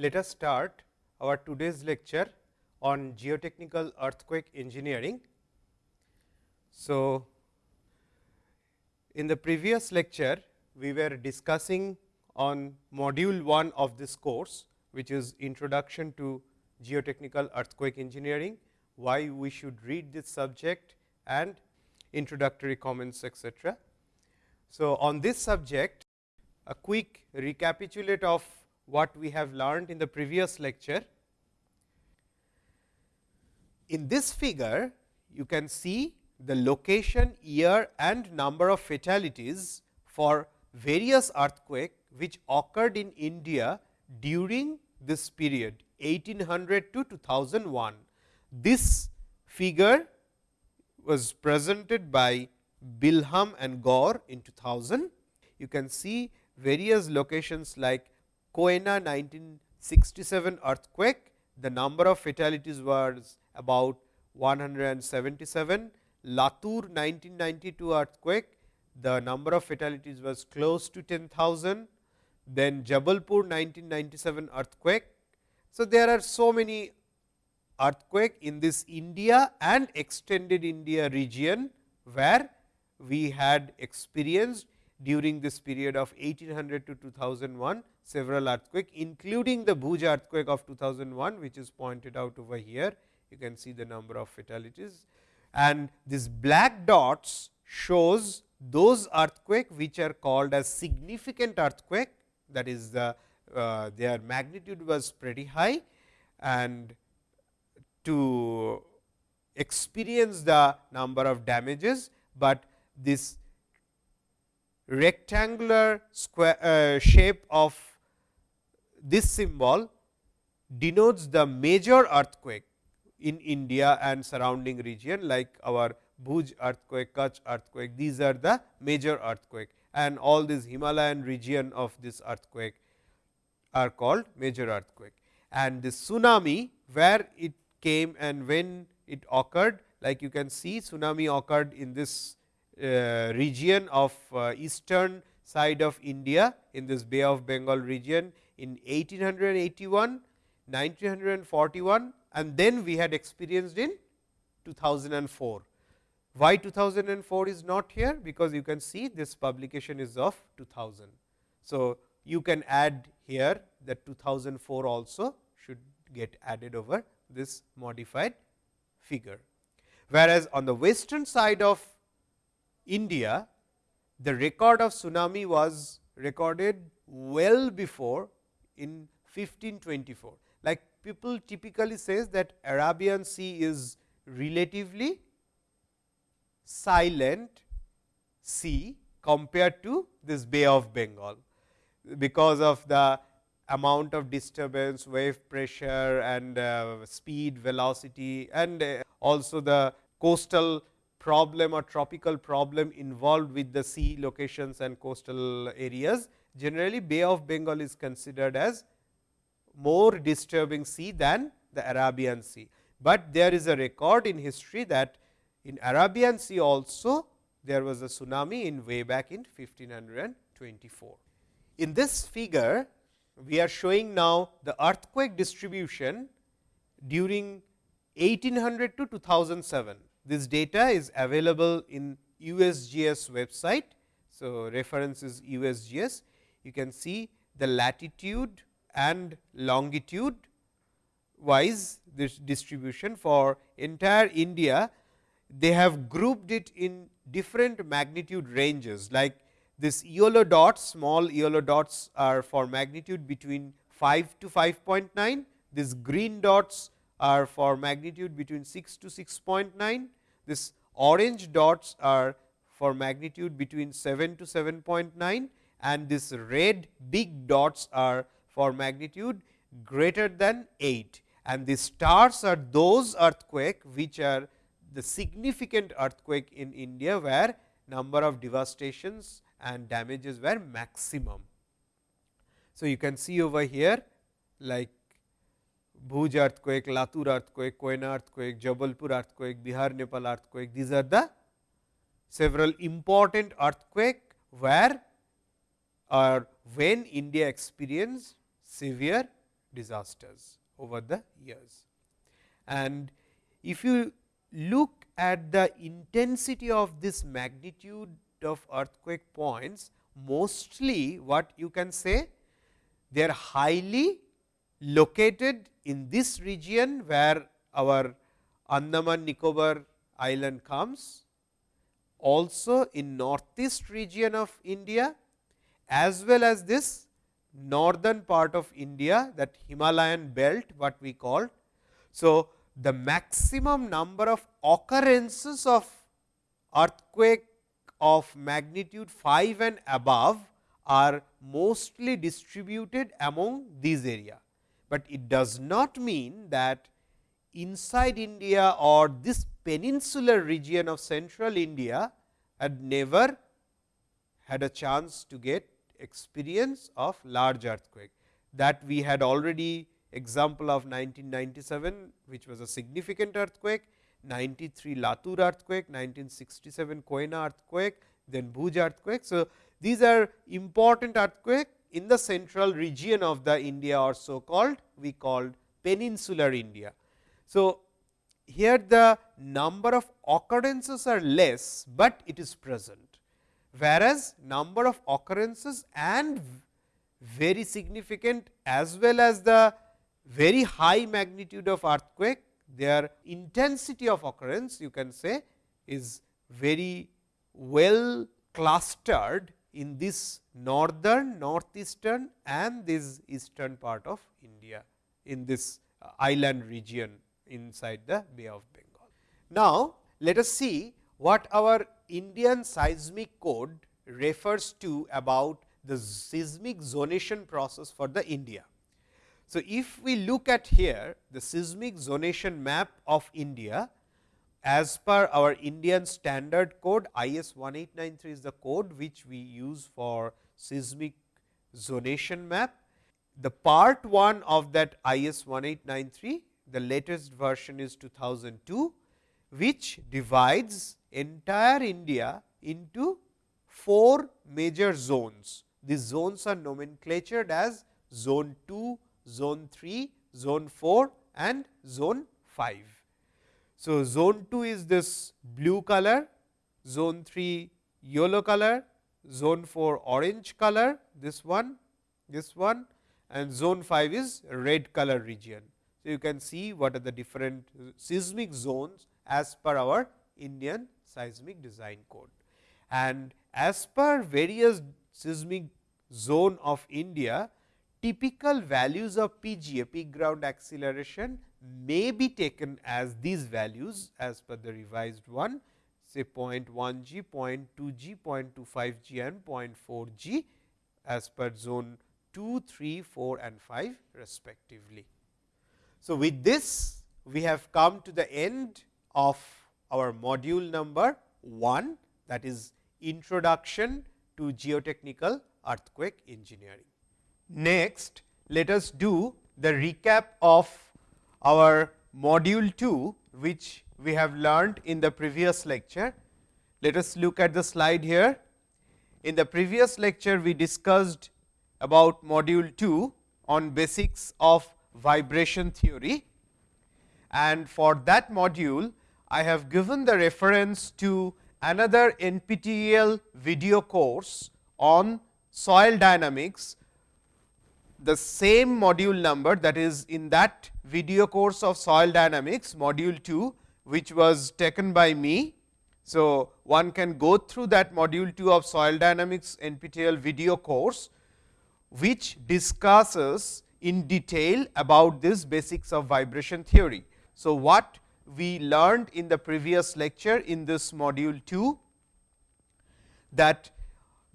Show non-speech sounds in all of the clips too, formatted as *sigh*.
let us start our today's lecture on geotechnical earthquake engineering. So, in the previous lecture, we were discussing on module 1 of this course, which is introduction to geotechnical earthquake engineering, why we should read this subject and introductory comments etc. So, on this subject a quick recapitulate of what we have learned in the previous lecture. In this figure, you can see the location, year and number of fatalities for various earthquake which occurred in India during this period 1800 to 2001. This figure was presented by Bilham and Gaur in 2000. You can see various locations like Koyna 1967 earthquake, the number of fatalities was about 177. Latur 1992 earthquake, the number of fatalities was close to 10,000. Then Jabalpur 1997 earthquake. So, there are so many earthquake in this India and extended India region, where we had experienced during this period of 1800 to 2001 several earthquake including the Bhuj earthquake of 2001 which is pointed out over here. You can see the number of fatalities. And this black dots shows those earthquake which are called as significant earthquake. That is the uh, their magnitude was pretty high. And to experience the number of damages, but this rectangular square uh, shape of this symbol denotes the major earthquake in India and surrounding region like our Bhuj earthquake, Kutch earthquake, these are the major earthquake and all these Himalayan region of this earthquake are called major earthquake. And the tsunami where it came and when it occurred like you can see tsunami occurred in this region of uh, eastern side of India in this Bay of Bengal region in 1881, 1941 and then we had experienced in 2004. Why 2004 is not here? Because you can see this publication is of 2000. So, you can add here that 2004 also should get added over this modified figure. Whereas, on the western side of India, the record of tsunami was recorded well before in 1524. Like people typically says that Arabian Sea is relatively silent sea compared to this Bay of Bengal, because of the amount of disturbance, wave pressure and uh, speed, velocity and uh, also the coastal problem or tropical problem involved with the sea locations and coastal areas. Generally, Bay of Bengal is considered as more disturbing sea than the Arabian Sea, but there is a record in history that in Arabian Sea also there was a tsunami in way back in 1524. In this figure, we are showing now the earthquake distribution during 1800 to 2007. This data is available in USGS website. So, reference is USGS. You can see the latitude and longitude wise this distribution for entire India. They have grouped it in different magnitude ranges like this yellow dots, small yellow dots are for magnitude between 5 to 5.9. These green dots are for magnitude between 6 to 6.9. This orange dots are for magnitude between 7 to 7.9 and this red big dots are for magnitude greater than 8 and the stars are those earthquake which are the significant earthquake in India, where number of devastations and damages were maximum. So, you can see over here like Bhuj earthquake, Latur earthquake, Koyna earthquake, Jabalpur earthquake, Bihar Nepal earthquake, these are the several important earthquake where or when India experienced severe disasters over the years. And if you look at the intensity of this magnitude of earthquake points, mostly what you can say they are highly located in this region where our Andaman Nicobar island comes, also in northeast region of India as well as this northern part of India that Himalayan belt what we call. So, the maximum number of occurrences of earthquake of magnitude 5 and above are mostly distributed among these area, but it does not mean that inside India or this peninsular region of central India had never had a chance to get experience of large earthquake that we had already example of 1997 which was a significant earthquake 93 Latur earthquake 1967 Koyna earthquake then Bhuj earthquake. So, these are important earthquake in the central region of the India or so called we called peninsular India. So, here the number of occurrences are less, but it is present, whereas number of occurrences and very significant as well as the very high magnitude of earthquake, their intensity of occurrence you can say is very well clustered in this northern, northeastern and this eastern part of India in this uh, island region inside the Bay of Bengal. Now, let us see what our Indian seismic code refers to about the seismic zonation process for the India. So, if we look at here the seismic zonation map of India as per our Indian standard code IS 1893 is the code which we use for seismic zonation map. The part 1 of that IS 1893 the latest version is 2002, which divides entire India into four major zones. These zones are nomenclatured as zone 2, zone 3, zone 4 and zone 5. So, zone 2 is this blue color, zone 3 yellow color, zone 4 orange color, this one, this one and zone 5 is red color region. So, you can see what are the different seismic zones as per our Indian seismic design code. And as per various seismic zone of India, typical values of PGA peak ground acceleration may be taken as these values as per the revised one say 0.1 g, 0.2 g, 0.25 g and 0.4 g as per zone 2, 3, 4 and 5 respectively. So, with this we have come to the end of our module number 1 that is introduction to geotechnical earthquake engineering. Next, let us do the recap of our module 2, which we have learned in the previous lecture. Let us look at the slide here. In the previous lecture, we discussed about module 2 on basics of vibration theory and for that module I have given the reference to another NPTEL video course on soil dynamics the same module number that is in that video course of soil dynamics module 2 which was taken by me. So, one can go through that module 2 of soil dynamics NPTEL video course which discusses in detail about this basics of vibration theory. So, what we learned in the previous lecture in this module 2 that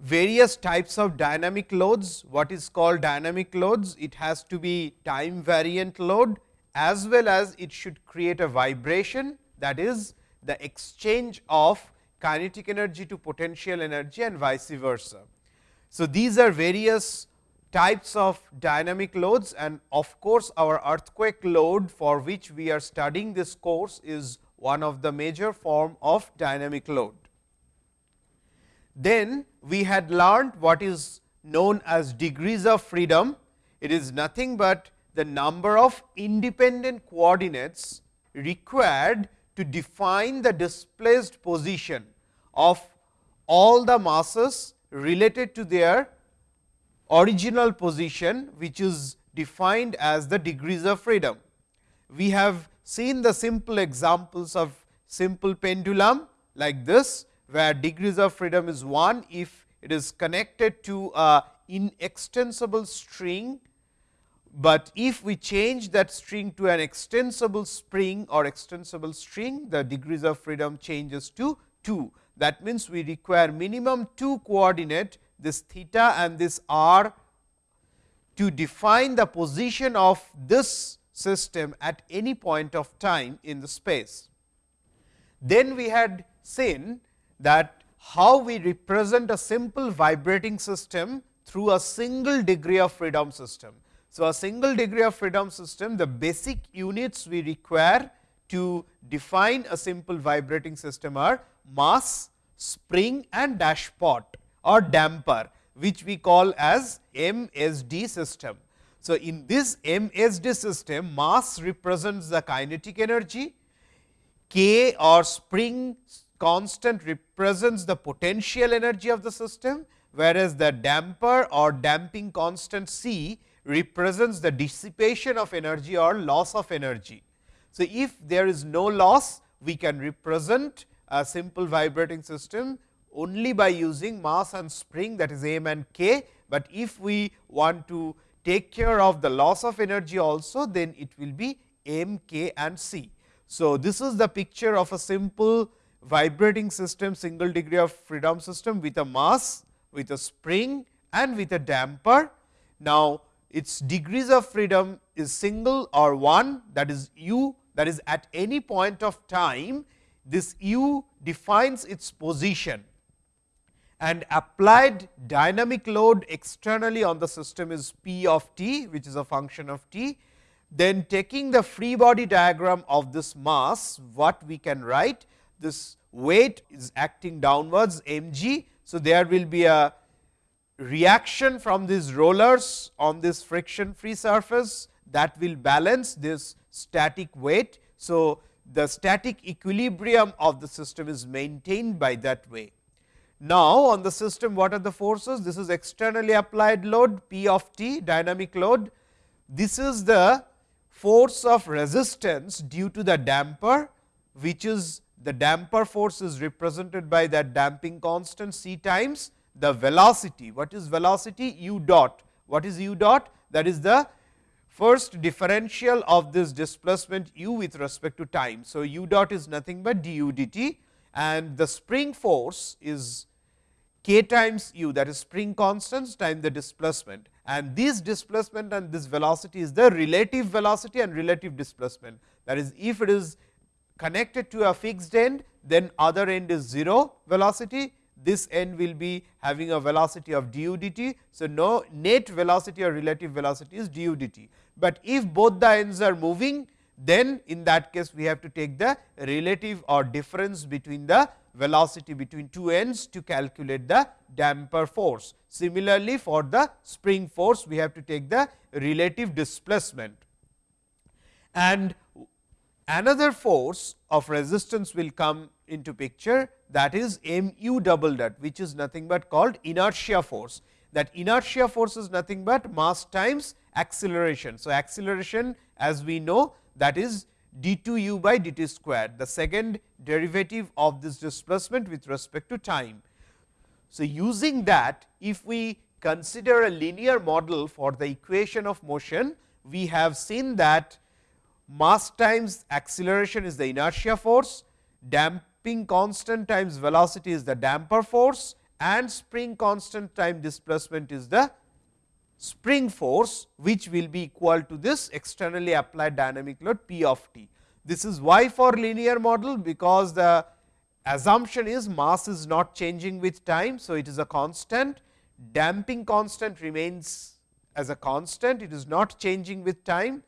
various types of dynamic loads, what is called dynamic loads, it has to be time variant load as well as it should create a vibration that is the exchange of kinetic energy to potential energy and vice versa. So, these are various types of dynamic loads and of course, our earthquake load for which we are studying this course is one of the major form of dynamic load. Then we had learned what is known as degrees of freedom. It is nothing but the number of independent coordinates required to define the displaced position of all the masses related to their original position, which is defined as the degrees of freedom. We have seen the simple examples of simple pendulum like this, where degrees of freedom is 1 if it is connected to a inextensible string but if we change that string to an extensible spring or extensible string, the degrees of freedom changes to 2. That means, we require minimum 2 coordinate this theta and this r to define the position of this system at any point of time in the space. Then we had seen that how we represent a simple vibrating system through a single degree of freedom system. So, a single degree of freedom system, the basic units we require to define a simple vibrating system are mass, spring and dashpot or damper, which we call as MSD system. So, in this MSD system, mass represents the kinetic energy, K or spring constant represents the potential energy of the system, whereas the damper or damping constant C represents the dissipation of energy or loss of energy. So, if there is no loss, we can represent a simple vibrating system only by using mass and spring that is m and k, but if we want to take care of the loss of energy also, then it will be m, k and c. So, this is the picture of a simple vibrating system single degree of freedom system with a mass, with a spring and with a damper. Now, its degrees of freedom is single or 1 that is u that is at any point of time this u defines its position and applied dynamic load externally on the system is P of t which is a function of t. Then taking the free body diagram of this mass what we can write this weight is acting downwards m g. So, there will be a reaction from these rollers on this friction free surface that will balance this static weight. So, the static equilibrium of the system is maintained by that way. Now, on the system what are the forces? This is externally applied load P of t dynamic load. This is the force of resistance due to the damper, which is the damper force is represented by that damping constant c times the velocity. What is velocity? u dot. What is u dot? That is the first differential of this displacement u with respect to time. So, u dot is nothing but du dt and the spring force is k times u that is spring constants times the displacement and this displacement and this velocity is the relative velocity and relative displacement. That is if it is connected to a fixed end then other end is 0 velocity this end will be having a velocity of du dt. So, no net velocity or relative velocity is du dt, but if both the ends are moving then in that case we have to take the relative or difference between the velocity between two ends to calculate the damper force. Similarly, for the spring force we have to take the relative displacement and another force of resistance will come into picture that is m u double dot which is nothing but called inertia force. That inertia force is nothing but mass times acceleration. So, acceleration as we know that is d 2 u by d t squared the second derivative of this displacement with respect to time. So, using that if we consider a linear model for the equation of motion, we have seen that mass times acceleration is the inertia force, damping constant times velocity is the damper force and spring constant time displacement is the spring force, which will be equal to this externally applied dynamic load P of t. This is why for linear model, because the assumption is mass is not changing with time. So, it is a constant, damping constant remains as a constant, it is not changing with time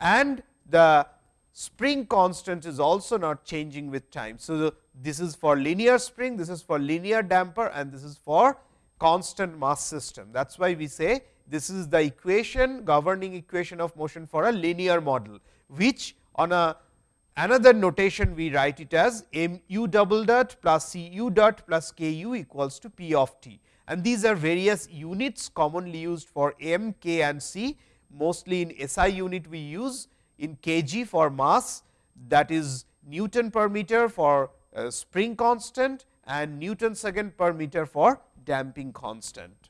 and the spring constant is also not changing with time. So, this is for linear spring, this is for linear damper and this is for constant mass system. That is why we say this is the equation governing equation of motion for a linear model, which on a another notation we write it as m u double dot plus c u dot plus k u equals to p of t. And these are various units commonly used for m, k and c. Mostly in SI unit we use in kg for mass that is Newton per meter for Uh, spring constant and Newton second per meter for damping constant.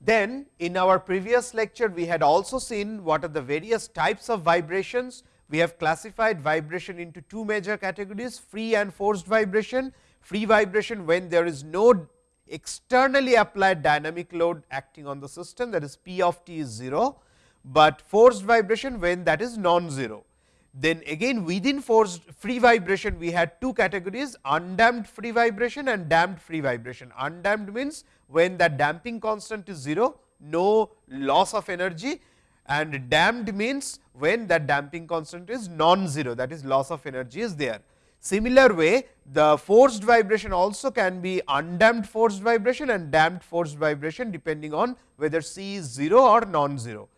Then in our previous lecture, we had also seen what are the various types of vibrations. We have classified vibration into two major categories free and forced vibration. Free vibration when there is no externally applied dynamic load acting on the system that is P of t is 0, but forced vibration when that is non-zero. Then again within forced free vibration we had two categories undamped free vibration and damped free vibration. Undamped means when the damping constant is 0, no loss of energy and damped means when that damping constant is non-zero that is loss of energy is there. Similar way the forced vibration also can be undamped forced vibration and damped forced vibration depending on whether C is 0 or non-zero.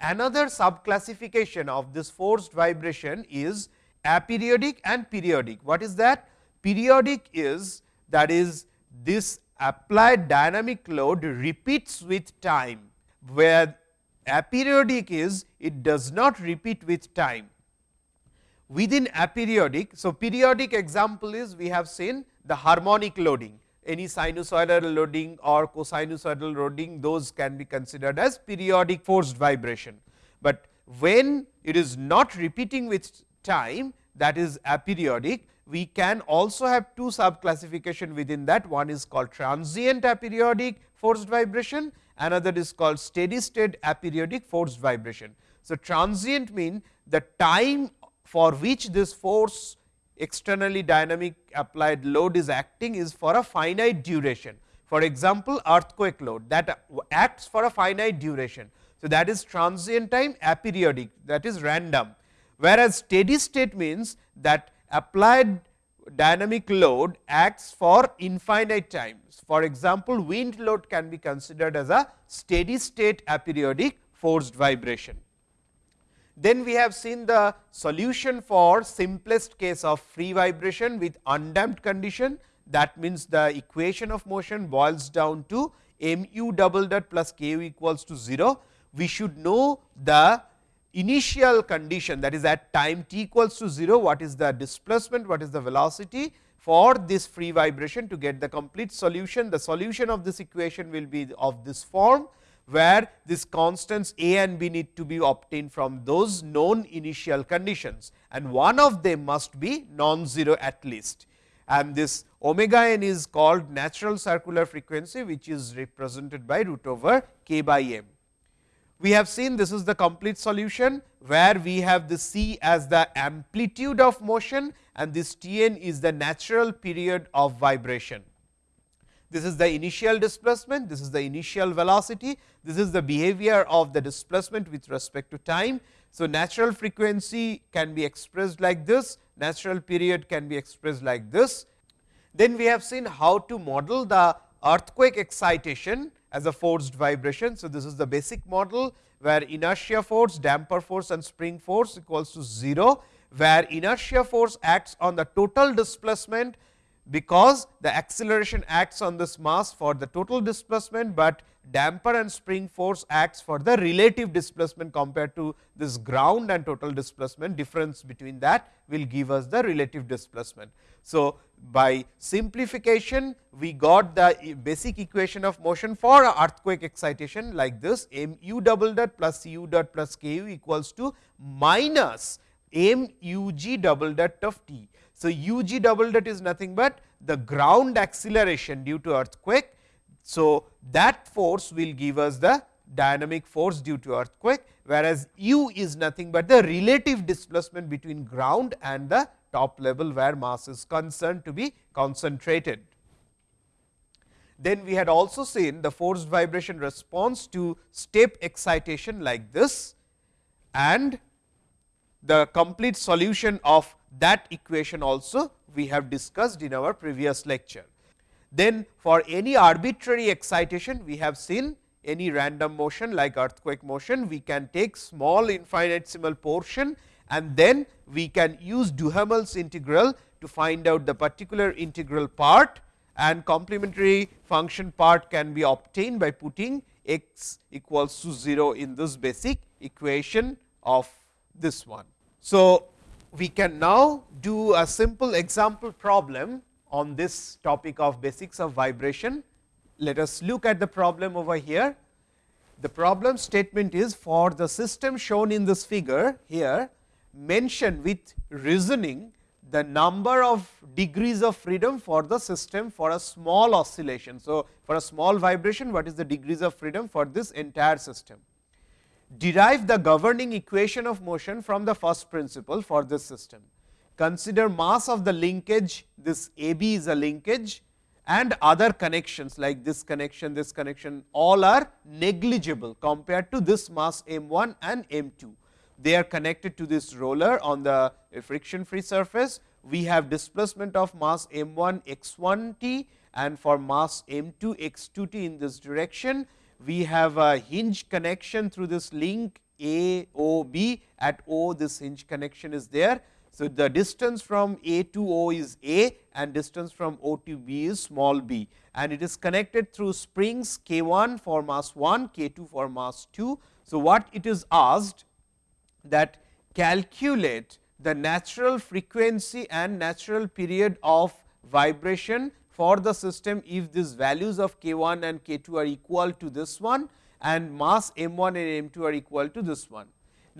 Another sub classification of this forced vibration is aperiodic and periodic. What is that? Periodic is that is this applied dynamic load repeats with time, where aperiodic is it does not repeat with time. Within aperiodic, so periodic example is we have seen the harmonic loading any sinusoidal loading or cosinusoidal loading those can be considered as periodic forced vibration. But when it is not repeating with time that is aperiodic, we can also have two sub classification within that one is called transient aperiodic forced vibration, another is called steady state aperiodic forced vibration. So, transient mean the time for which this force externally dynamic applied load is acting is for a finite duration. For example, earthquake load that acts for a finite duration. So, that is transient time aperiodic that is random, whereas steady state means that applied dynamic load acts for infinite times. For example, wind load can be considered as a steady state aperiodic forced vibration. Then we have seen the solution for simplest case of free vibration with undamped condition. That means, the equation of motion boils down to m u double dot plus k u equals to 0. We should know the initial condition that is at time t equals to 0, what is the displacement, what is the velocity for this free vibration to get the complete solution. The solution of this equation will be of this form where this constants a and b need to be obtained from those known initial conditions and one of them must be non-zero at least. And this omega n is called natural circular frequency, which is represented by root over k by m. We have seen this is the complete solution, where we have the c as the amplitude of motion and this T n is the natural period of vibration. This is the initial displacement, this is the initial velocity, this is the behavior of the displacement with respect to time. So, natural frequency can be expressed like this, natural period can be expressed like this. Then we have seen how to model the earthquake excitation as a forced vibration. So, this is the basic model where inertia force, damper force and spring force equals to 0, where inertia force acts on the total displacement because the acceleration acts on this mass for the total displacement, but damper and spring force acts for the relative displacement compared to this ground and total displacement difference between that will give us the relative displacement. So, by simplification we got the basic equation of motion for earthquake excitation like this m u double dot plus u dot plus k u equals to minus m u g double dot of t. So, u g double dot is nothing but the ground acceleration due to earthquake. So, that force will give us the dynamic force due to earthquake, whereas u is nothing but the relative displacement between ground and the top level where mass is concerned to be concentrated. Then we had also seen the forced vibration response to step excitation like this and the complete solution of that equation also we have discussed in our previous lecture. Then for any arbitrary excitation we have seen any random motion like earthquake motion, we can take small infinitesimal portion and then we can use Duhamel's integral to find out the particular integral part and complementary function part can be obtained by putting x equals to 0 in this basic equation of this one. So, we can now do a simple example problem on this topic of basics of vibration. Let us look at the problem over here. The problem statement is for the system shown in this figure here mention with reasoning the number of degrees of freedom for the system for a small oscillation. So, for a small vibration what is the degrees of freedom for this entire system. Derive the governing equation of motion from the first principle for this system. Consider mass of the linkage this A B is a linkage and other connections like this connection, this connection all are negligible compared to this mass m 1 and m 2 they are connected to this roller on the friction free surface. We have displacement of mass m 1 x 1 t and for mass m 2 x 2 t in this direction. We have a hinge connection through this link A O B at O this hinge connection is there. So, the distance from A to O is A and distance from O to B is small b and it is connected through springs K 1 for mass 1, K 2 for mass 2. So, what it is asked that calculate the natural frequency and natural period of vibration for the system if these values of k 1 and k 2 are equal to this one and mass m 1 and m 2 are equal to this one.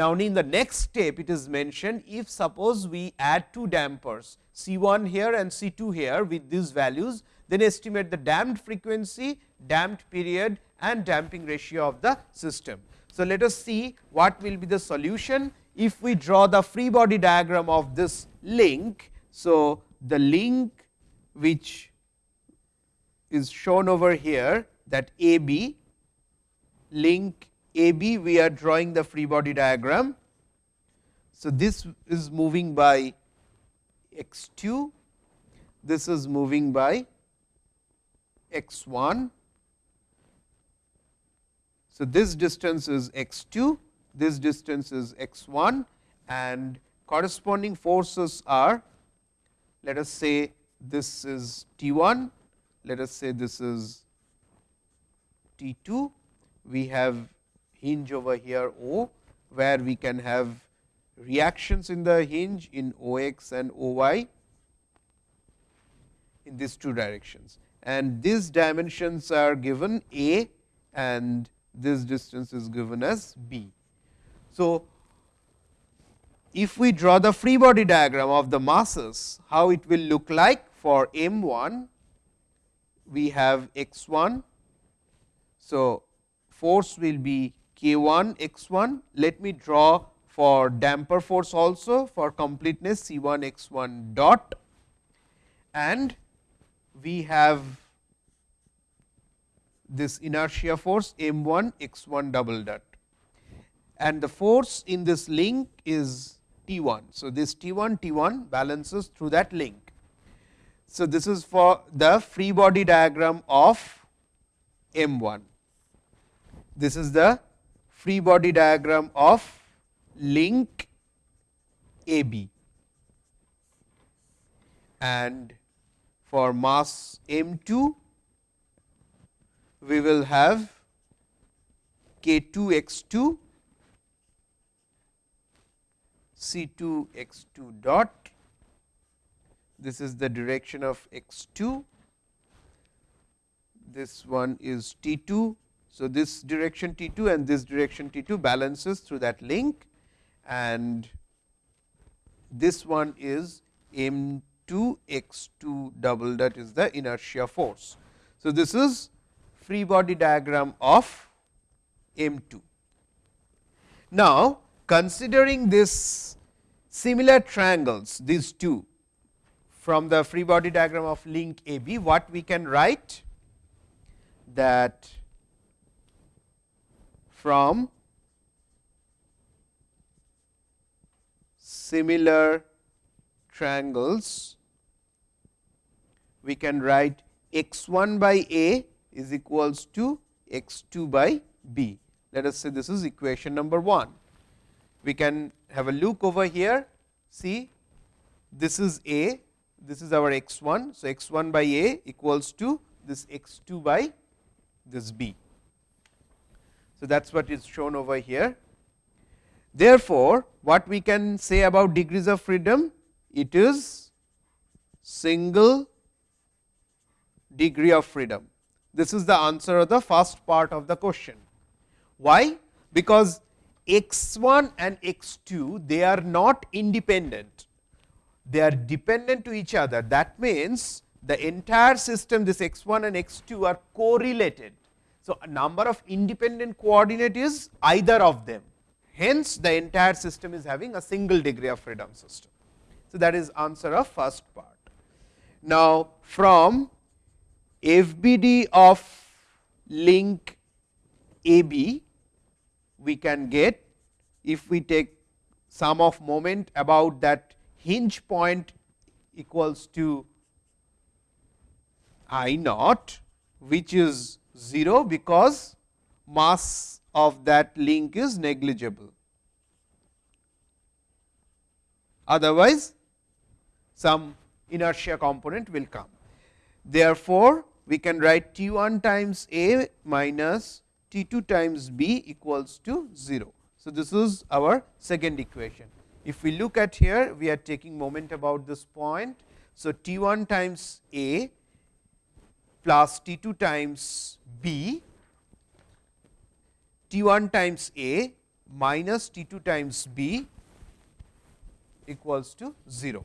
Now, in the next step it is mentioned if suppose we add two dampers C 1 here and C 2 here with these values, then estimate the damped frequency, damped period and damping ratio of the system. So, let us see what will be the solution if we draw the free body diagram of this link. So, the link which is shown over here that A B link A B we are drawing the free body diagram. So, this is moving by x 2, this is moving by x 1 so, this distance is x 2, this distance is x 1 and corresponding forces are let us say this is T 1, let us say this is T 2, we have hinge over here O, where we can have reactions in the hinge in O x and O y in these two directions. And these dimensions are given A and this distance is given as b. So, if we draw the free body diagram of the masses, how it will look like for m 1, we have x 1. So, force will be k 1 x 1. Let me draw for damper force also for completeness C 1 x 1 dot and we have this inertia force m 1 x 1 double dot and the force in this link is T 1. So, this T 1 T 1 balances through that link. So, this is for the free body diagram of m 1. This is the free body diagram of link A B and for mass m 2 we will have k 2 x 2 C 2 x 2 dot. This is the direction of x 2. This one is T 2. So, this direction T 2 and this direction T 2 balances through that link and this one is m 2 x 2 double that is the inertia force. So, this is free body diagram of M 2. Now, considering this similar triangles these two from the free body diagram of link A B, what we can write that from similar triangles we can write x 1 by A is equals to x 2 by b. Let us say this is equation number 1. We can have a look over here, see this is a, this is our x 1. So, x 1 by a equals to this x 2 by this b. So, that is what is shown over here. Therefore, what we can say about degrees of freedom? It is single degree of freedom. This is the answer of the first part of the question. Why? Because x 1 and x 2 they are not independent, they are dependent to each other. That means, the entire system this x 1 and x 2 are correlated. So, a number of independent coordinate is either of them. Hence, the entire system is having a single degree of freedom system. So, that is answer of first part. Now, from FBD of link AB, we can get if we take sum of moment about that hinge point equals to I naught, which is 0 because mass of that link is negligible. Otherwise, some inertia component will come. Therefore, we can write T 1 times A minus T 2 times B equals to 0. So, this is our second equation. If we look at here, we are taking moment about this point. So, T 1 times A plus T 2 times B, T 1 times A minus T 2 times B equals to 0.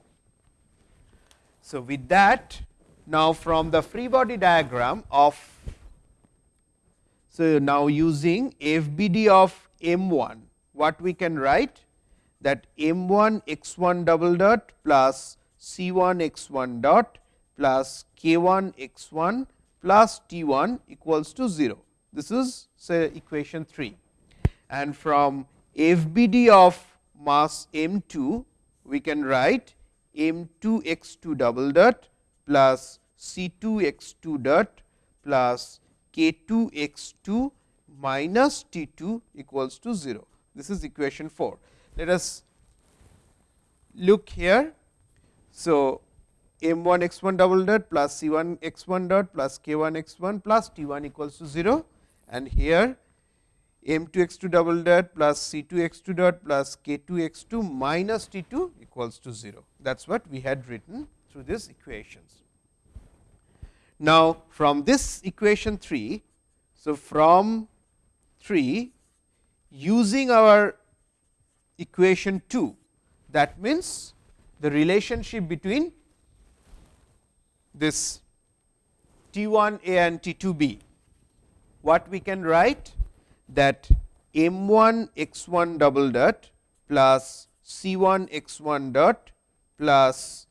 So, with that now from the free body diagram of so now using FBD of M 1 what we can write that M 1 x 1 double dot plus C 1 x 1 dot plus K 1 x 1 plus T 1 equals to 0. This is say equation 3 and from FBD of mass M 2 we can write M 2 x 2 double dot plus C 2 x 2 dot plus K 2 x 2 minus T 2 equals to 0. This is equation 4. Let us look here. So, m 1 x 1 double dot plus c 1 x 1 dot plus k 1 x 1 plus t 1 equals to 0 and here m 2 x 2 double dot plus c 2 x 2 dot plus k 2 x 2 minus t 2 equals to 0. That is what we had written through these equations. Now, from this equation 3, so from 3 using our equation 2 that means the relationship between this T 1 A and T 2 B. What we can write that M 1 x 1 double dot plus C 1 x 1 dot plus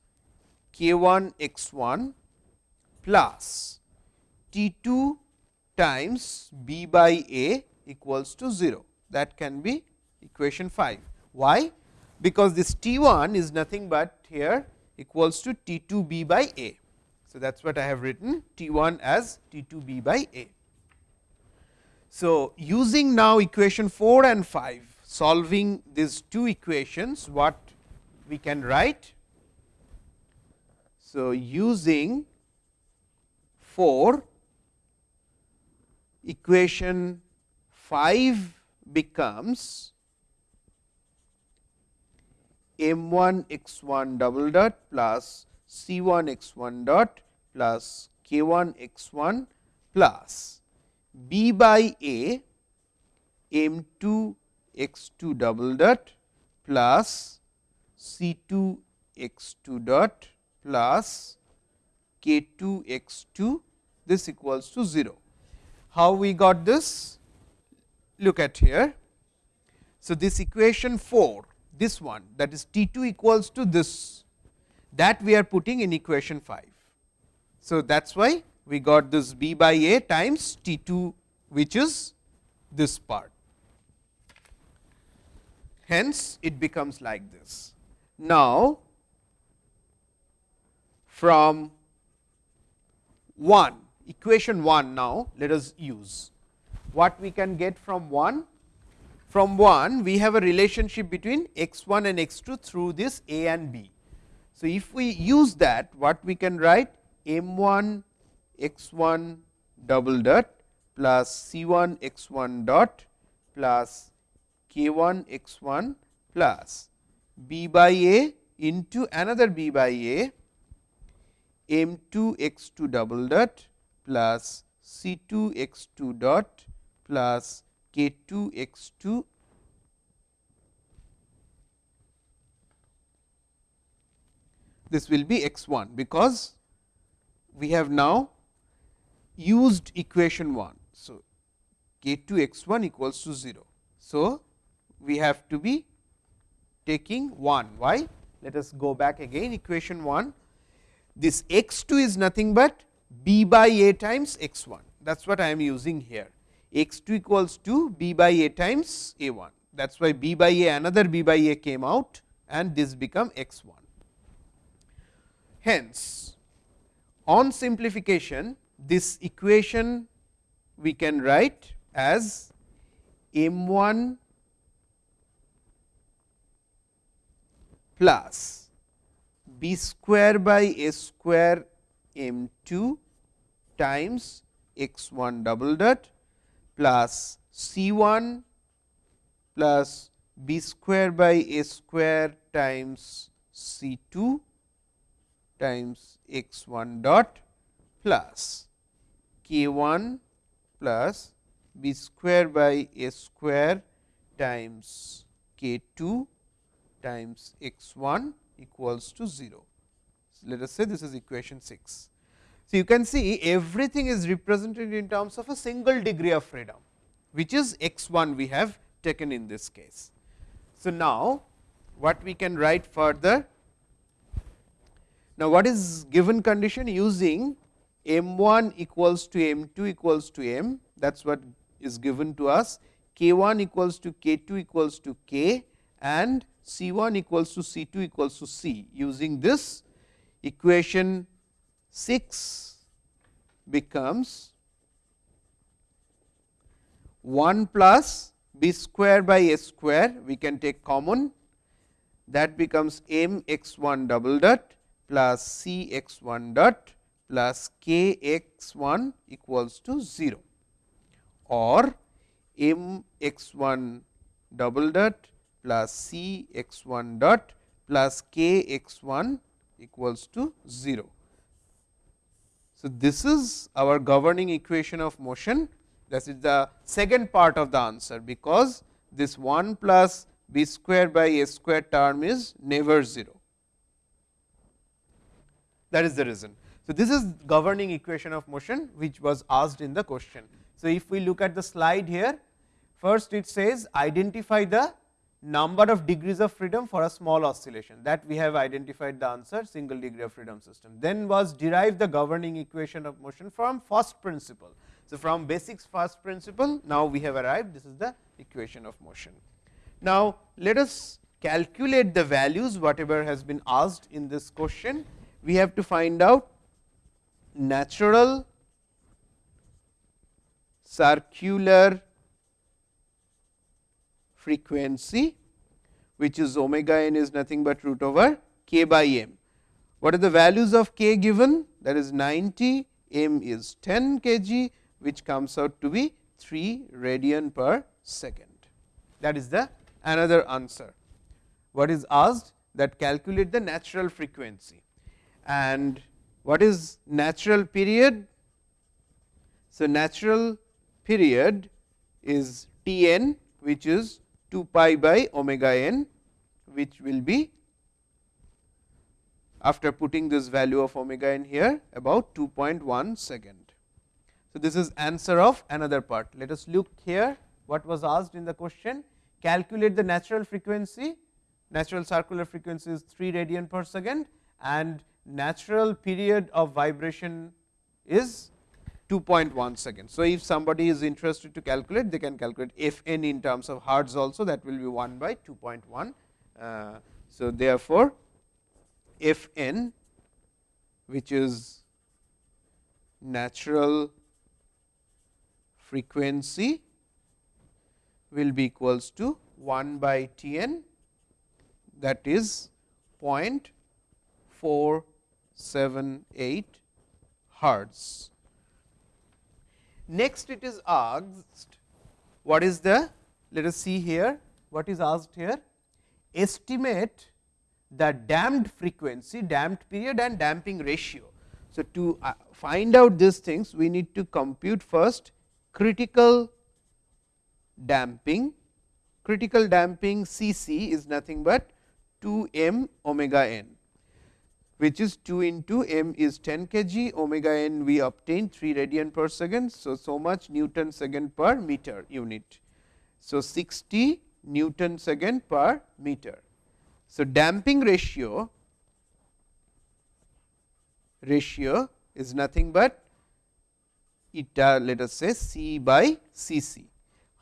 K 1 x 1 plus T 2 times B by A equals to 0. That can be equation 5. Why? Because this T 1 is nothing but here equals to T 2 B by A. So, that is what I have written T 1 as T 2 b by A. So, using now equation 4 and 5 solving these two equations what we can write. So, using 4 equation 5 becomes m 1 x 1 double dot plus c 1 x 1 dot plus k 1 x 1 plus b by a m 2 x 2 double dot plus c 2 x 2 dot plus k 2 x 2 this equals to 0. How we got this? Look at here. So, this equation 4 this one that is T 2 equals to this that we are putting in equation 5. So, that is why we got this b by a times T 2 which is this part. Hence, it becomes like this. Now, from 1 equation 1 now let us use. what we can get from 1? From 1 we have a relationship between x 1 and x 2 through this a and b. So, if we use that what we can write m 1 x 1 double dot plus c 1 x 1 dot plus k 1 x 1 plus b by a into another b by a m 2 x 2 double dot plus c 2 x 2 dot plus k 2 x 2 this will be x 1, because we have now used equation 1. So, k 2 x 1 equals to 0. So, we have to be taking 1. Why? Let us go back again equation 1. This x 2 is nothing but b by a times x 1. That is what I am using here. X 2 equals to b by a times a 1. That is why b by a another b by a came out and this become x 1. Hence, on simplification this equation we can write as m 1 plus b square by a square m 2 times x 1 double dot plus c 1 plus b square by a square times c 2 times x 1 dot plus k 1 plus b square by a square times k 2 times x 1 equals to 0. So, let us say this is equation 6. So, you can see everything is represented in terms of a single degree of freedom, which is x 1 we have taken in this case. So, now what we can write further? Now, what is given condition using m 1 equals to m 2 equals to m that is what is given to us k 1 equals to k 2 equals to k and C 1 equals to C 2 equals to C. Using this equation 6 becomes 1 plus b square by a square. We can take common. That becomes m x 1 double dot plus c x 1 dot plus k x 1 equals to 0 or m x 1 double dot plus c x 1 dot plus k x 1 equals to 0. So, this is our governing equation of motion that is the second part of the answer, because this 1 plus b square by a square term is never 0. That is the reason. So, this is governing equation of motion which was asked in the question. So, if we look at the slide here, first it says identify the number of degrees of freedom for a small oscillation that we have identified the answer single degree of freedom system. Then was derived the governing equation of motion from first principle. So, from basics first principle now we have arrived this is the equation of motion. Now, let us calculate the values whatever has been asked in this question. We have to find out natural circular frequency which is omega n is nothing but root over k by m. What are the values of k given? That is 90, m is 10 kg, which comes out to be 3 radian per second. That is the another answer. What is asked? That calculate the natural frequency and what is natural period? So, natural period is T n which is 2 pi by omega n which will be after putting this value of omega n here about 2.1 second. So, this is answer of another part. Let us look here what was asked in the question calculate the natural frequency natural circular frequency is 3 radian per second and natural period of vibration is 2.1 seconds. So, if somebody is interested to calculate, they can calculate f n in terms of hertz also that will be 1 by 2.1. Uh, so, therefore, f n which is natural frequency will be equals to 1 by T n that is 0.478 hertz. Next it is asked what is the let us see here what is asked here estimate the damped frequency, damped period and damping ratio. So, to uh, find out these things we need to compute first critical damping. Critical damping C c is nothing but 2 m omega n which is 2 into m is 10 kg omega n we obtain 3 radian per second. So, so much Newton second per meter unit. So, 60 Newton second per meter. So, damping ratio ratio is nothing but eta let us say C by C c.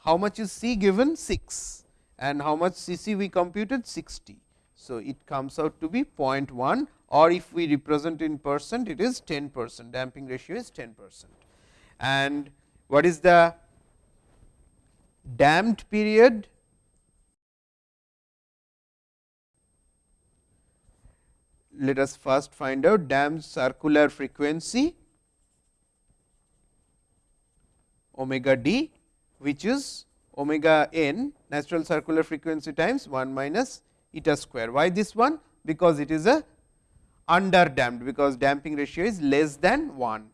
How much is C given 6 and how much C c we computed 60. So, it comes out to be 0.1 or if we represent in percent it is 10 percent damping ratio is 10 percent. And what is the damped period? Let us first find out damped circular frequency omega d which is omega n natural circular frequency times 1 minus eta square. Why this one? Because it is a under damped because damping ratio is less than 1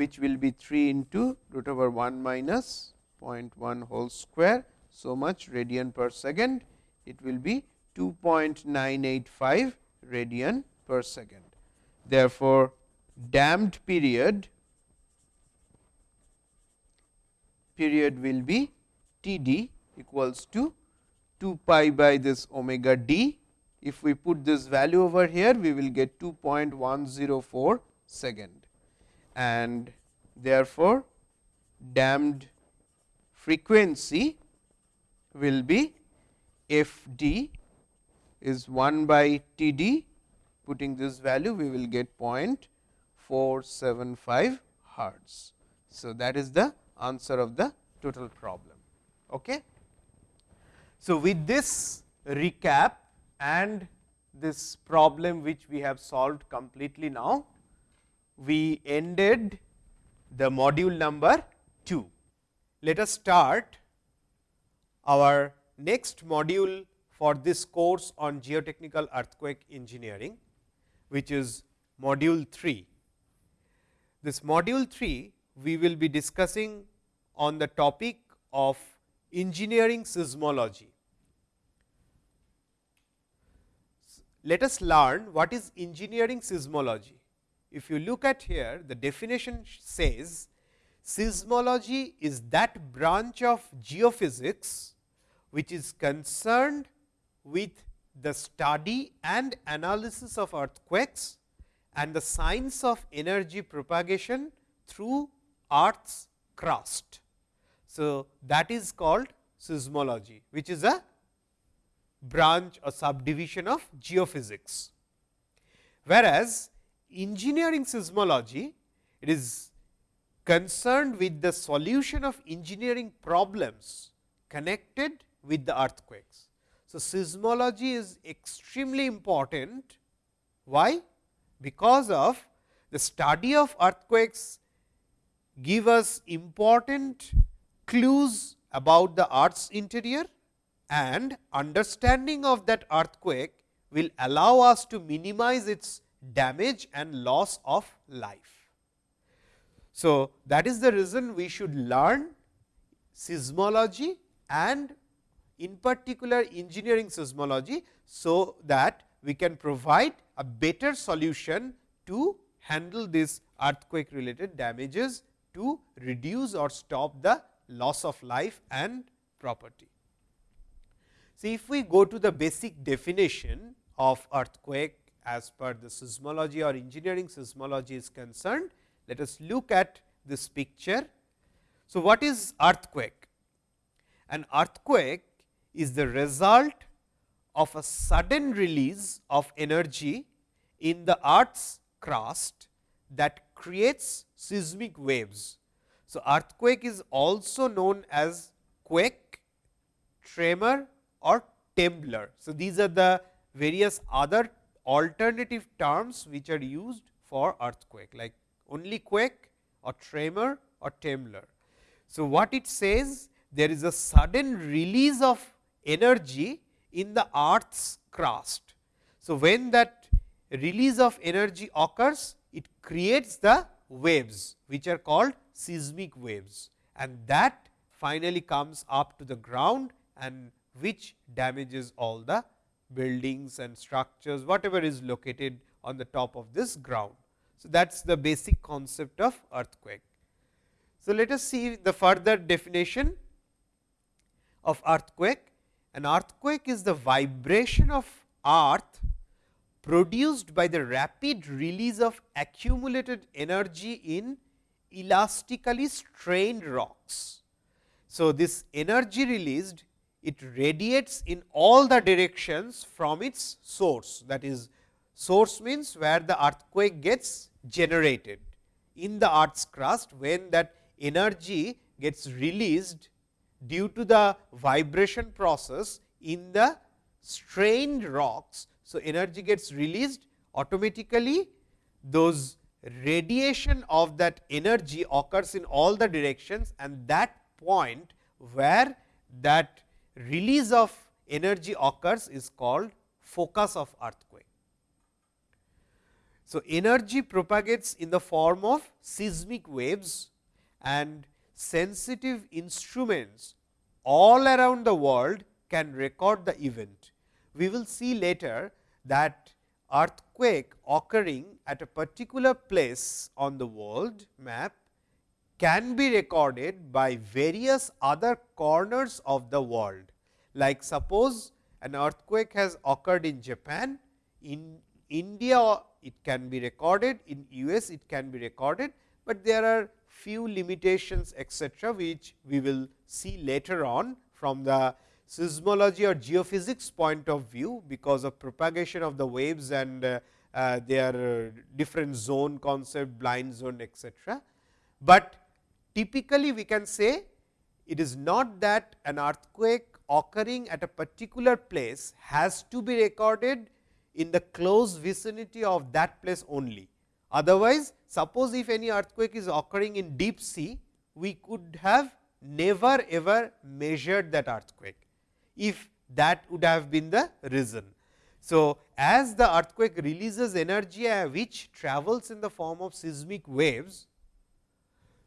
which will be 3 into root over 1 minus 0.1 whole square. So, much radian per second it will be 2.985 radian per second. Therefore, damped period period will be T d equals to 2 pi by this omega d if we put this value over here, we will get 2.104 second and therefore, damped frequency will be f d is 1 by T d putting this value we will get 0.475 hertz. So, that is the answer of the total problem. Okay. So, with this recap and this problem which we have solved completely now, we ended the module number 2. Let us start our next module for this course on geotechnical earthquake engineering, which is module 3. This module 3 we will be discussing on the topic of engineering seismology. Let us learn what is engineering seismology. If you look at here, the definition says seismology is that branch of geophysics which is concerned with the study and analysis of earthquakes and the science of energy propagation through earth's crust. So, that is called seismology, which is a branch or subdivision of geophysics. Whereas, engineering seismology it is concerned with the solution of engineering problems connected with the earthquakes. So, seismology is extremely important. Why? Because of the study of earthquakes give us important clues about the earth's interior and understanding of that earthquake will allow us to minimize its damage and loss of life. So, that is the reason we should learn seismology and in particular engineering seismology. So, that we can provide a better solution to handle this earthquake related damages to reduce or stop the loss of life and property. See, if we go to the basic definition of earthquake as per the seismology or engineering seismology is concerned, let us look at this picture. So, what is earthquake? An earthquake is the result of a sudden release of energy in the earth's crust that creates seismic waves. So, earthquake is also known as quake, tremor or trembler. So, these are the various other alternative terms which are used for earthquake like only quake or tremor or trembler. So, what it says there is a sudden release of energy in the earth's crust. So, when that release of energy occurs, it creates the waves which are called seismic waves and that finally comes up to the ground and which damages all the buildings and structures whatever is located on the top of this ground. So, that is the basic concept of earthquake. So, let us see the further definition of earthquake. An earthquake is the vibration of earth produced by the rapid release of accumulated energy in elastically strained rocks. So, this energy released it radiates in all the directions from its source that is source means where the earthquake gets generated in the earth's crust when that energy gets released due to the vibration process in the strained rocks. So, energy gets released automatically those radiation of that energy occurs in all the directions and that point where that release of energy occurs is called focus of earthquake. So, energy propagates in the form of seismic waves and sensitive instruments all around the world can record the event. We will see later that earthquake occurring at a particular place on the world map can be recorded by various other corners of the world. Like suppose an earthquake has occurred in Japan, in India it can be recorded, in US it can be recorded, but there are few limitations etcetera, which we will see later on from the seismology or geophysics point of view, because of propagation of the waves and uh, uh, their different zone concept, blind zone etcetera. But typically we can say it is not that an earthquake occurring at a particular place has to be recorded in the close vicinity of that place only. Otherwise, suppose if any earthquake is occurring in deep sea, we could have never ever measured that earthquake, if that would have been the reason. So, as the earthquake releases energy which travels in the form of seismic waves,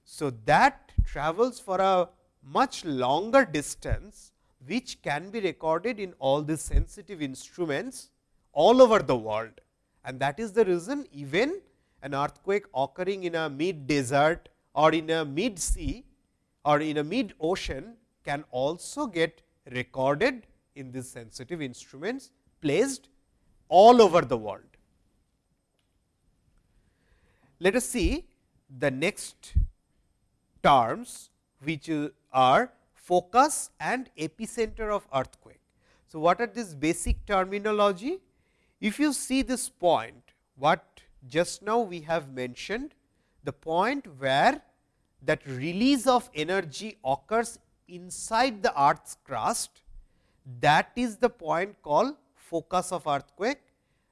so that travels for a much longer distance, which can be recorded in all these sensitive instruments all over the world. And that is the reason even an earthquake occurring in a mid desert or in a mid sea or in a mid ocean can also get recorded in these sensitive instruments placed all over the world. Let us see the next terms which are focus and epicenter of earthquake. So, what are this basic terminology? If you see this point, what just now we have mentioned the point where that release of energy occurs inside the earth's crust that is the point called focus of earthquake.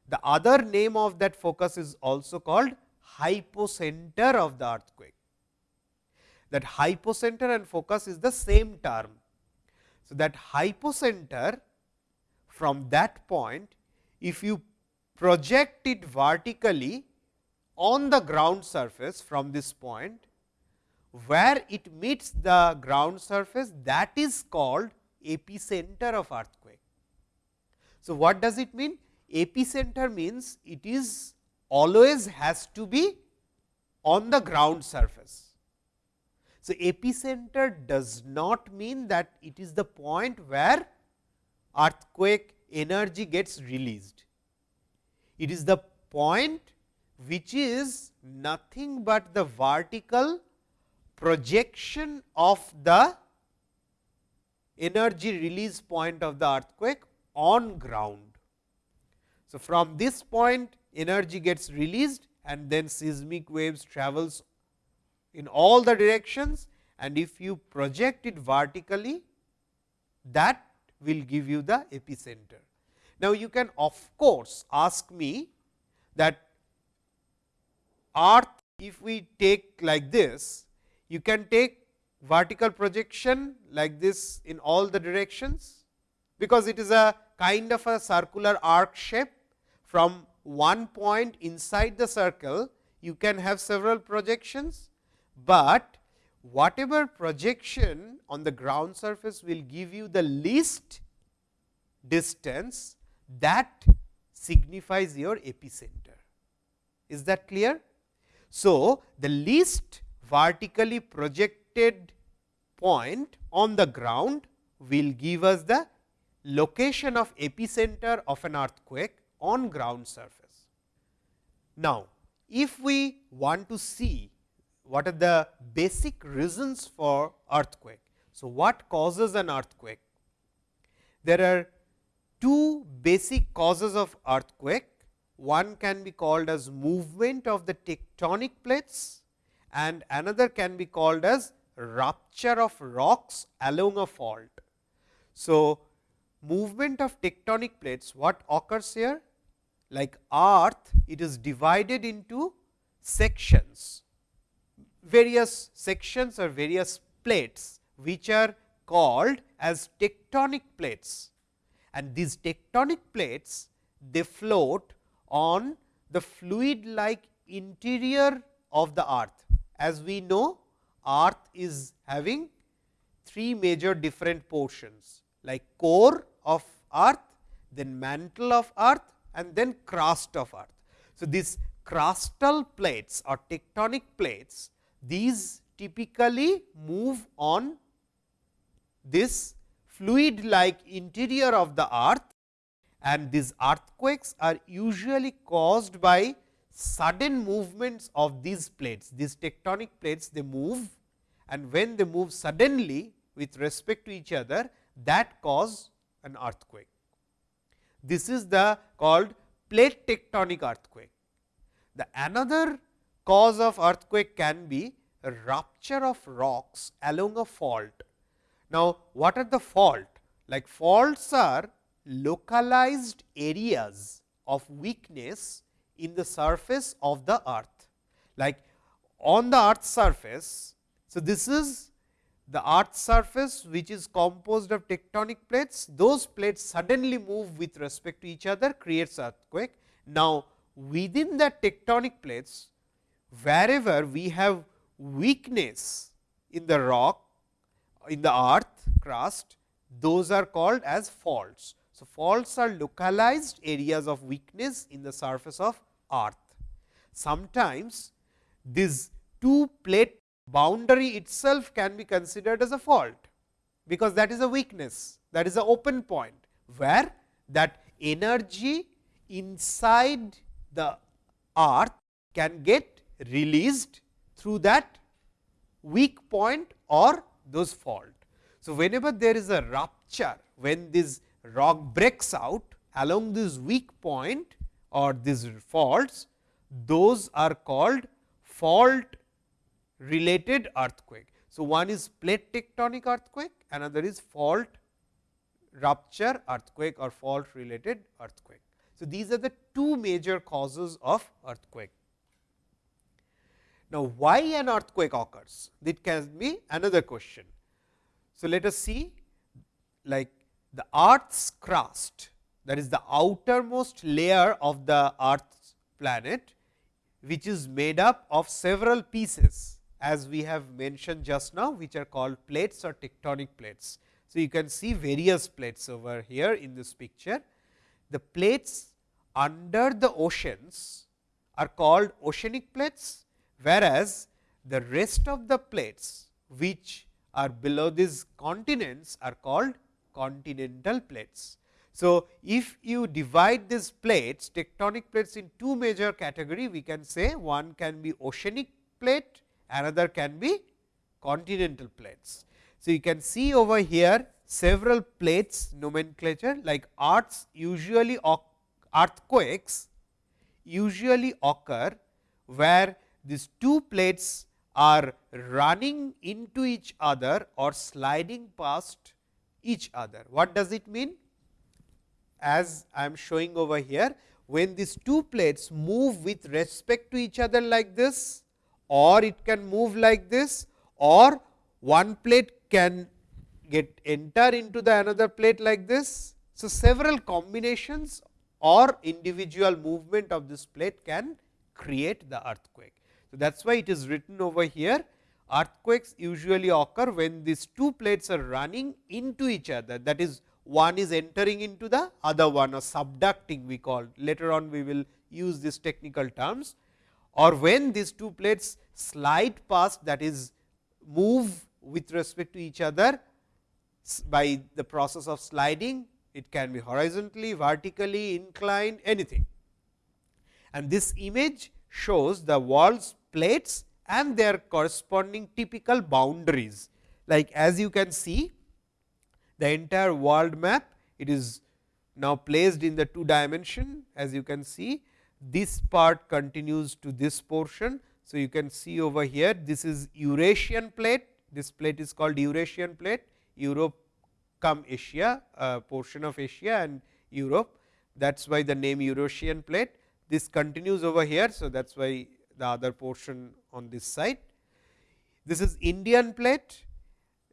The other name of that focus is also called hypocenter of the earthquake. That hypocenter and focus is the same term. So, that hypocenter from that point if you project it vertically on the ground surface from this point, where it meets the ground surface that is called epicenter of earthquake. So, what does it mean? Epicenter means it is always has to be on the ground surface. So, epicenter does not mean that it is the point where earthquake energy gets released. It is the point which is nothing but the vertical projection of the energy release point of the earthquake on ground. So, from this point energy gets released and then seismic waves travels in all the directions and if you project it vertically that will give you the epicenter. Now, you can of course, ask me that earth if we take like this, you can take vertical projection like this in all the directions, because it is a kind of a circular arc shape from one point inside the circle you can have several projections, but whatever projection on the ground surface will give you the least distance that signifies your epicenter. Is that clear? So, the least vertically projected point on the ground will give us the location of epicenter of an earthquake on ground surface. Now, if we want to see what are the basic reasons for earthquake. So, what causes an earthquake? There are two basic causes of earthquake. One can be called as movement of the tectonic plates and another can be called as rupture of rocks along a fault. So, movement of tectonic plates what occurs here? Like earth it is divided into sections, various sections or various plates which are called as tectonic plates and these tectonic plates they float on the fluid like interior of the earth. As we know earth is having three major different portions like core of earth, then mantle of earth and then crust of earth. So, these crustal plates or tectonic plates these typically move on this fluid like interior of the earth and these earthquakes are usually caused by sudden movements of these plates. These tectonic plates they move and when they move suddenly with respect to each other that cause an earthquake. This is the called plate tectonic earthquake. The another cause of earthquake can be rupture of rocks along a fault now, what are the fault? Like faults are localized areas of weakness in the surface of the earth. Like on the earth surface, so this is the earth surface which is composed of tectonic plates, those plates suddenly move with respect to each other creates earthquake. Now, within the tectonic plates, wherever we have weakness in the rock, in the earth crust those are called as faults. So, faults are localized areas of weakness in the surface of earth. Sometimes this two plate boundary itself can be considered as a fault, because that is a weakness that is a open point, where that energy inside the earth can get released through that weak point or those fault. So, whenever there is a rupture, when this rock breaks out along this weak point or these faults, those are called fault related earthquake. So, one is plate tectonic earthquake, another is fault rupture earthquake or fault related earthquake. So, these are the two major causes of earthquake. Now, why an earthquake occurs? That can be another question. So, let us see like the earth's crust that is the outermost layer of the earth's planet, which is made up of several pieces as we have mentioned just now, which are called plates or tectonic plates. So, you can see various plates over here in this picture. The plates under the oceans are called oceanic plates whereas, the rest of the plates which are below these continents are called continental plates. So, if you divide these plates tectonic plates in two major category we can say one can be oceanic plate another can be continental plates. So, you can see over here several plates nomenclature like earths usually earthquakes usually occur where these two plates are running into each other or sliding past each other. What does it mean? As I am showing over here, when these two plates move with respect to each other like this or it can move like this or one plate can get enter into the another plate like this. So, several combinations or individual movement of this plate can create the earthquake. So, that is why it is written over here earthquakes usually occur when these two plates are running into each other. That is one is entering into the other one or subducting we call. Later on we will use these technical terms. Or when these two plates slide past that is move with respect to each other by the process of sliding it can be horizontally, vertically, inclined anything. And this image shows the walls plates and their corresponding typical boundaries. Like as you can see the entire world map it is now placed in the two dimension. As you can see this part continues to this portion. So, you can see over here this is Eurasian plate. This plate is called Eurasian plate. Europe come Asia a portion of Asia and Europe. That is why the name Eurasian plate this continues over here. So, that is why the other portion on this side. This is Indian plate,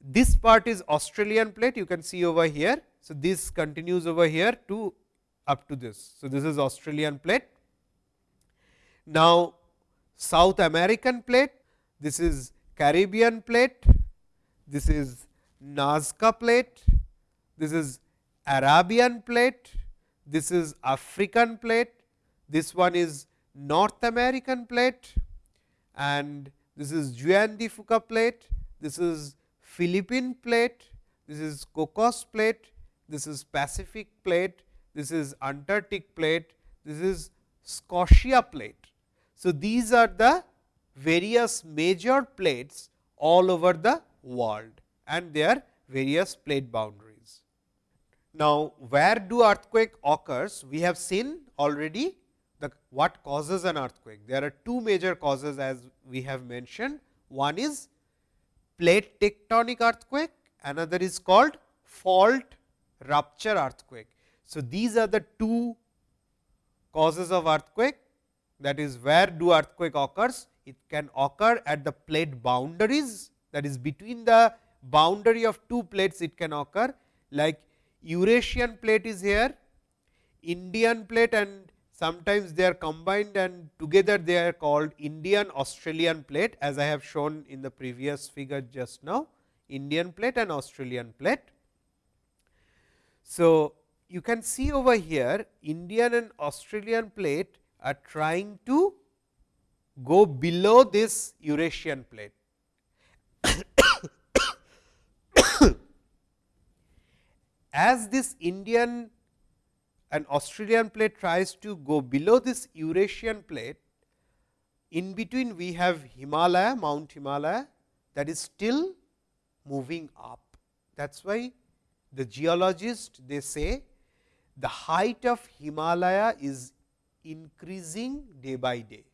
this part is Australian plate you can see over here. So, this continues over here to up to this. So, this is Australian plate. Now, South American plate, this is Caribbean plate, this is Nazca plate, this is Arabian plate, this is African plate, this one is North American plate and this is Juan de Fuca plate, this is Philippine plate, this is Cocos plate, this is Pacific plate, this is Antarctic plate, this is Scotia plate. So, these are the various major plates all over the world and their various plate boundaries. Now, where do earthquake occurs? We have seen already the what causes an earthquake. There are two major causes as we have mentioned. One is plate tectonic earthquake, another is called fault rupture earthquake. So, these are the two causes of earthquake that is where do earthquake occurs. It can occur at the plate boundaries that is between the boundary of two plates it can occur like Eurasian plate is here, Indian plate and sometimes they are combined and together they are called Indian Australian plate as I have shown in the previous figure just now Indian plate and Australian plate. So, you can see over here Indian and Australian plate are trying to go below this Eurasian plate. *coughs* As this Indian an Australian plate tries to go below this Eurasian plate, in between we have Himalaya, Mount Himalaya that is still moving up. That is why the geologist they say the height of Himalaya is increasing day by day.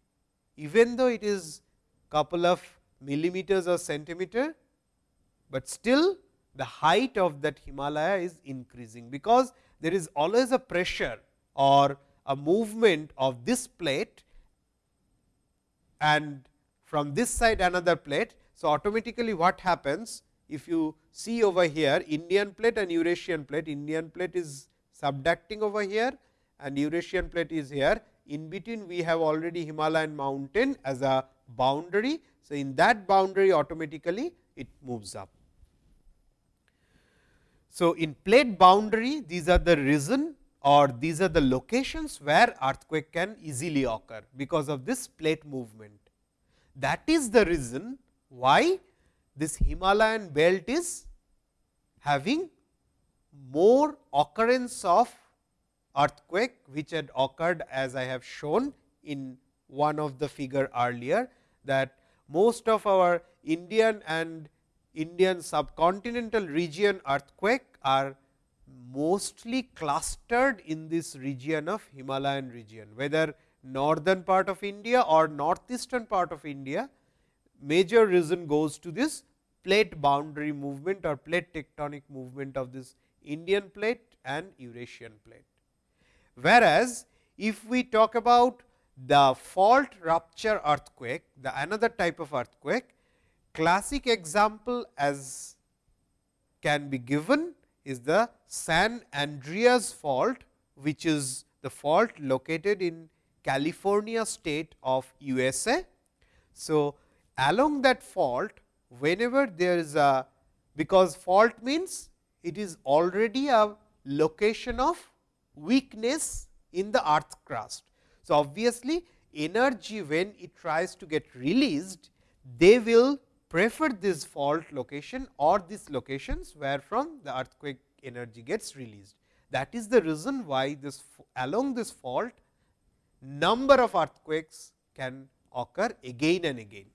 Even though it is a couple of millimeters or centimeter, but still the height of that Himalaya is increasing, because there is always a pressure or a movement of this plate and from this side another plate. So, automatically what happens if you see over here Indian plate and Eurasian plate, Indian plate is subducting over here and Eurasian plate is here. In between we have already Himalayan mountain as a boundary. So, in that boundary automatically it moves up. So, in plate boundary these are the reason or these are the locations where earthquake can easily occur because of this plate movement. That is the reason why this Himalayan belt is having more occurrence of earthquake which had occurred as I have shown in one of the figure earlier that most of our Indian and Indian subcontinental region earthquake are mostly clustered in this region of Himalayan region, whether northern part of India or northeastern part of India, major reason goes to this plate boundary movement or plate tectonic movement of this Indian plate and Eurasian plate. Whereas, if we talk about the fault rupture earthquake, the another type of earthquake, classic example as can be given is the San Andreas fault, which is the fault located in California state of USA. So, along that fault whenever there is a because fault means it is already a location of weakness in the earth crust. So, obviously, energy when it tries to get released, they will prefer this fault location or these locations where from the earthquake energy gets released. That is the reason why this along this fault number of earthquakes can occur again and again.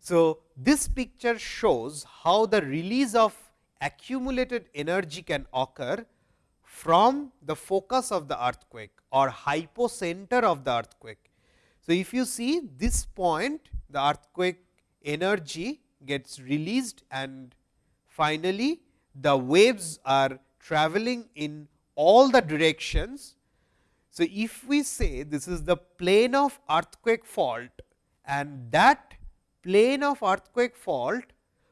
So, this picture shows how the release of accumulated energy can occur from the focus of the earthquake or hypocenter of the earthquake. So, if you see this point the earthquake energy gets released and finally, the waves are traveling in all the directions. So, if we say this is the plane of earthquake fault and that plane of earthquake fault,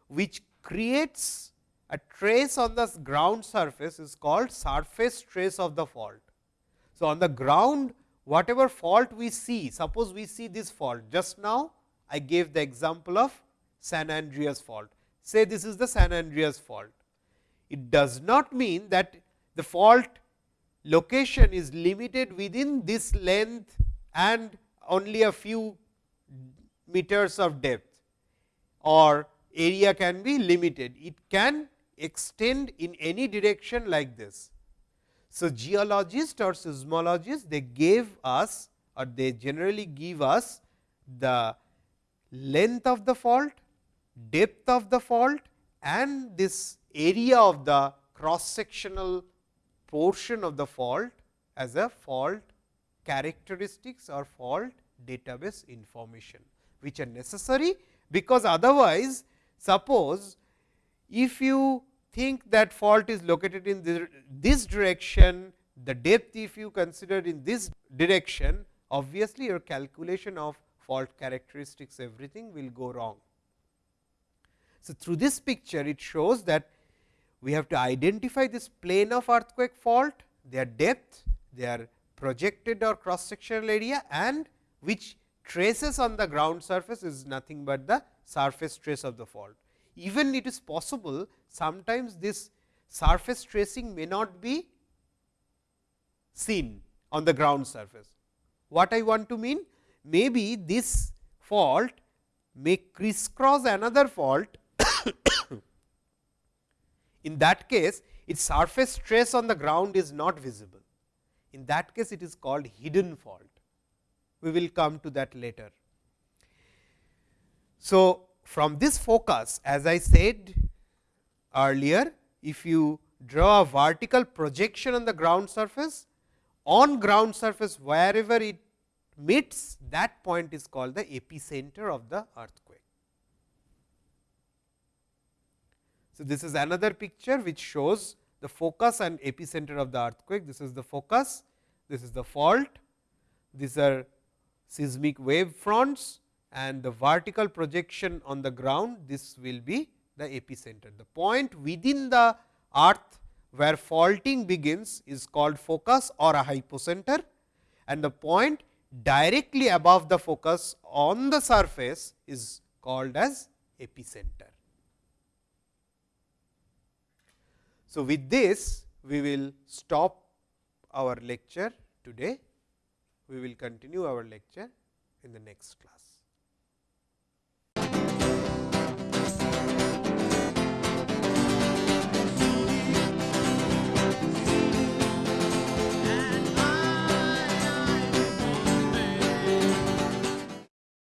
which creates a trace on the ground surface is called surface trace of the fault. So, on the ground whatever fault we see, suppose we see this fault just now I gave the example of San Andreas fault. Say this is the San Andreas fault. It does not mean that the fault location is limited within this length and only a few meters of depth or area can be limited. It can extend in any direction like this. So, geologists or seismologists they gave us or they generally give us the length of the fault, depth of the fault and this area of the cross sectional portion of the fault as a fault characteristics or fault database information, which are necessary because otherwise suppose if you think that fault is located in this direction, the depth if you consider in this direction, obviously your calculation of fault characteristics everything will go wrong. So, through this picture it shows that we have to identify this plane of earthquake fault, their depth, their projected or cross sectional area and which traces on the ground surface is nothing but the surface trace of the fault. Even it is possible sometimes this surface tracing may not be seen on the ground surface. What I want to mean? Maybe this fault may crisscross another fault. *coughs* In that case, its surface trace on the ground is not visible. In that case, it is called hidden fault we will come to that later. So, from this focus as I said earlier, if you draw a vertical projection on the ground surface, on ground surface wherever it meets that point is called the epicenter of the earthquake. So, this is another picture which shows the focus and epicenter of the earthquake. This is the focus, this is the fault, these are seismic wave fronts and the vertical projection on the ground this will be the epicenter. The point within the earth where faulting begins is called focus or a hypocenter and the point directly above the focus on the surface is called as epicenter. So, with this we will stop our lecture today we will continue our lecture in the next class.